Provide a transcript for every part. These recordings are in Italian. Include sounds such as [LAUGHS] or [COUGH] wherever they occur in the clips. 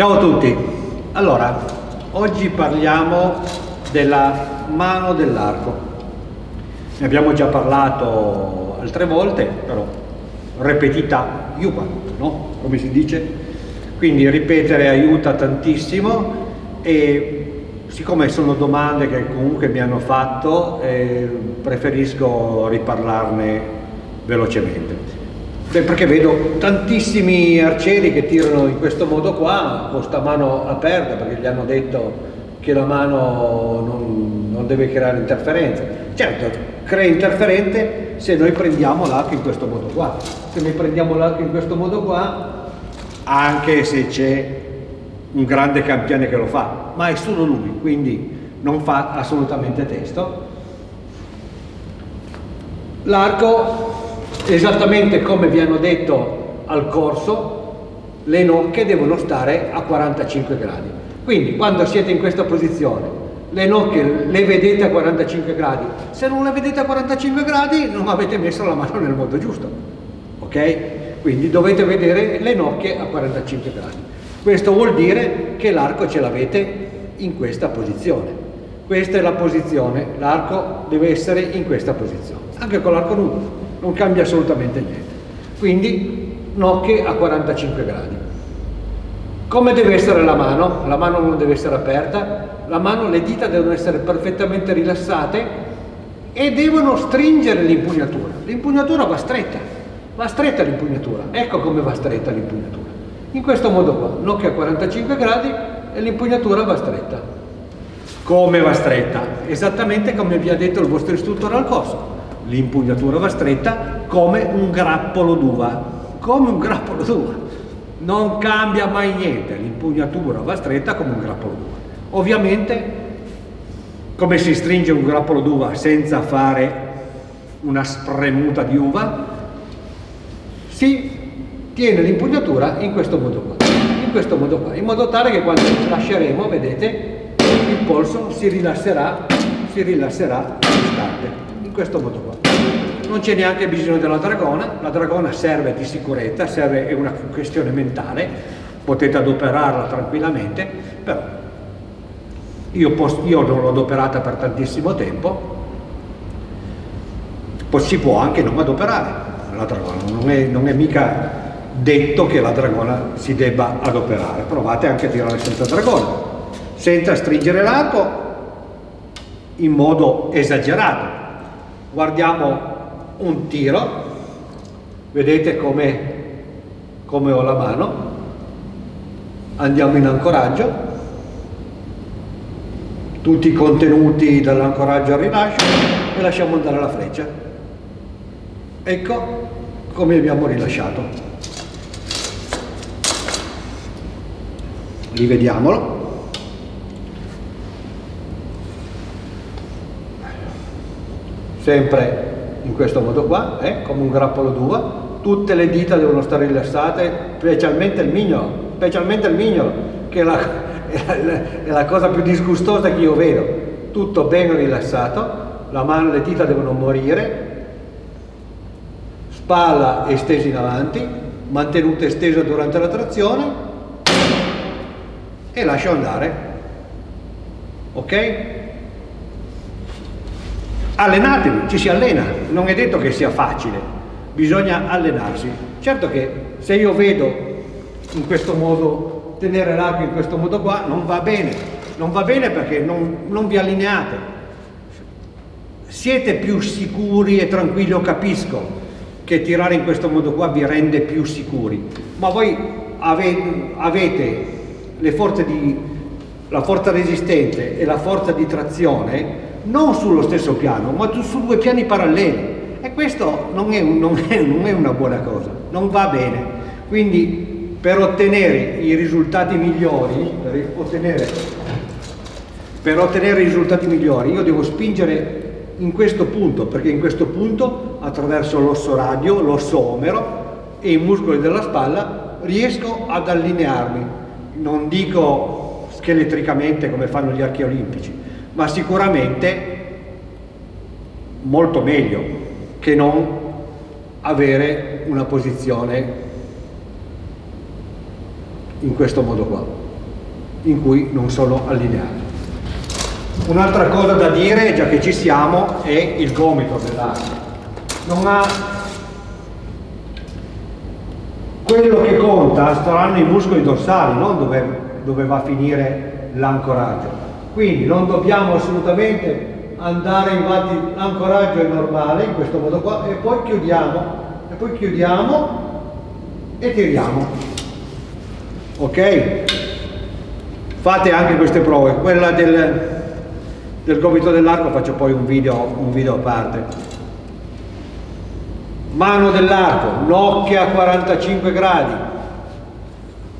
Ciao a tutti, allora oggi parliamo della mano dell'arco. Ne abbiamo già parlato altre volte, però repetita aiuta, no? Come si dice? Quindi ripetere aiuta tantissimo e siccome sono domande che comunque mi hanno fatto, eh, preferisco riparlarne velocemente. Beh, perché vedo tantissimi arcieri che tirano in questo modo qua, con sta mano aperta, perché gli hanno detto che la mano non, non deve creare interferenze. Certo, crea interferente se noi prendiamo l'arco in questo modo qua. Se noi prendiamo l'arco in questo modo qua, anche se c'è un grande campione che lo fa, ma è solo lui, quindi non fa assolutamente testo. L'arco esattamente come vi hanno detto al corso, le nocche devono stare a 45 gradi. Quindi quando siete in questa posizione, le nocche le vedete a 45 gradi. Se non le vedete a 45 gradi non avete messo la mano nel modo giusto. Ok? Quindi dovete vedere le nocche a 45 gradi. Questo vuol dire che l'arco ce l'avete in questa posizione. Questa è la posizione, l'arco deve essere in questa posizione, anche con l'arco nudo non cambia assolutamente niente. Quindi nocche a 45 gradi. Come deve essere la mano? La mano non deve essere aperta, la mano, le dita devono essere perfettamente rilassate e devono stringere l'impugnatura. L'impugnatura va stretta, va stretta l'impugnatura. Ecco come va stretta l'impugnatura. In questo modo qua, nocche a 45 gradi e l'impugnatura va stretta. Come va stretta? Esattamente come vi ha detto il vostro istruttore al corso l'impugnatura va stretta come un grappolo d'uva, come un grappolo d'uva. Non cambia mai niente, l'impugnatura va stretta come un grappolo d'uva. Ovviamente, come si stringe un grappolo d'uva senza fare una spremuta di uva, si tiene l'impugnatura in questo modo qua, in questo modo qua, in modo tale che quando lasceremo, vedete, il polso si rilasserà, si rilasserà in questo modo qua. Non c'è neanche bisogno della dragona, la dragona serve di sicurezza, serve, è una questione mentale, potete adoperarla tranquillamente, però io, posso, io non l'ho adoperata per tantissimo tempo, si può anche non adoperare la dragona, non è, non è mica detto che la dragona si debba adoperare, provate anche a tirare senza dragona, senza stringere l'arco in modo esagerato, guardiamo un tiro. Vedete come, come ho la mano. Andiamo in ancoraggio. Tutti i contenuti dall'ancoraggio al rilascio e lasciamo andare la freccia. Ecco come abbiamo rilasciato. Rivediamolo sempre in questo modo qua, eh, come un grappolo d'uva, tutte le dita devono stare rilassate, specialmente il mignolo, specialmente il mignolo, che è la, [LAUGHS] è la, è la cosa più disgustosa che io vedo, tutto ben rilassato, la mano, le dita devono morire, spalla estesa in avanti, mantenuta estesa durante la trazione e lascio andare, ok? Allenatevi, ci si allena, non è detto che sia facile, bisogna allenarsi. Certo che se io vedo in questo modo, tenere l'arco in questo modo qua, non va bene, non va bene perché non, non vi allineate. Siete più sicuri e tranquilli, io capisco che tirare in questo modo qua vi rende più sicuri, ma voi avete, avete le forze di, la forza resistente e la forza di trazione non sullo stesso piano, ma su due piani paralleli. E questo non è, non, è, non è, una buona cosa, non va bene. Quindi per ottenere i risultati migliori, per ottenere, per ottenere i risultati migliori, io devo spingere in questo punto, perché in questo punto, attraverso l'osso radio, l'osso omero e i muscoli della spalla, riesco ad allinearmi. Non dico scheletricamente come fanno gli archi olimpici, ma sicuramente molto meglio che non avere una posizione in questo modo qua. in cui non sono allineati. Un'altra cosa da dire, già che ci siamo, è il gomito dell'arco. Non ha... Quello che conta saranno i muscoli dorsali, non dove, dove va a finire l'ancoraggio. Quindi non dobbiamo assolutamente andare infatti l'ancoraggio è normale in questo modo qua. E poi chiudiamo e poi chiudiamo e tiriamo. Ok? Fate anche queste prove. Quella del, del gomito dell'arco faccio poi un video, un video a parte. Mano dell'arco nocchia a 45 gradi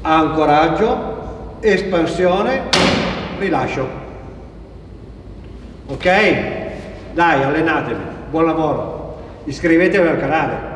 ancoraggio espansione rilascio. Ok? Dai allenatevi. Buon lavoro. Iscrivetevi al canale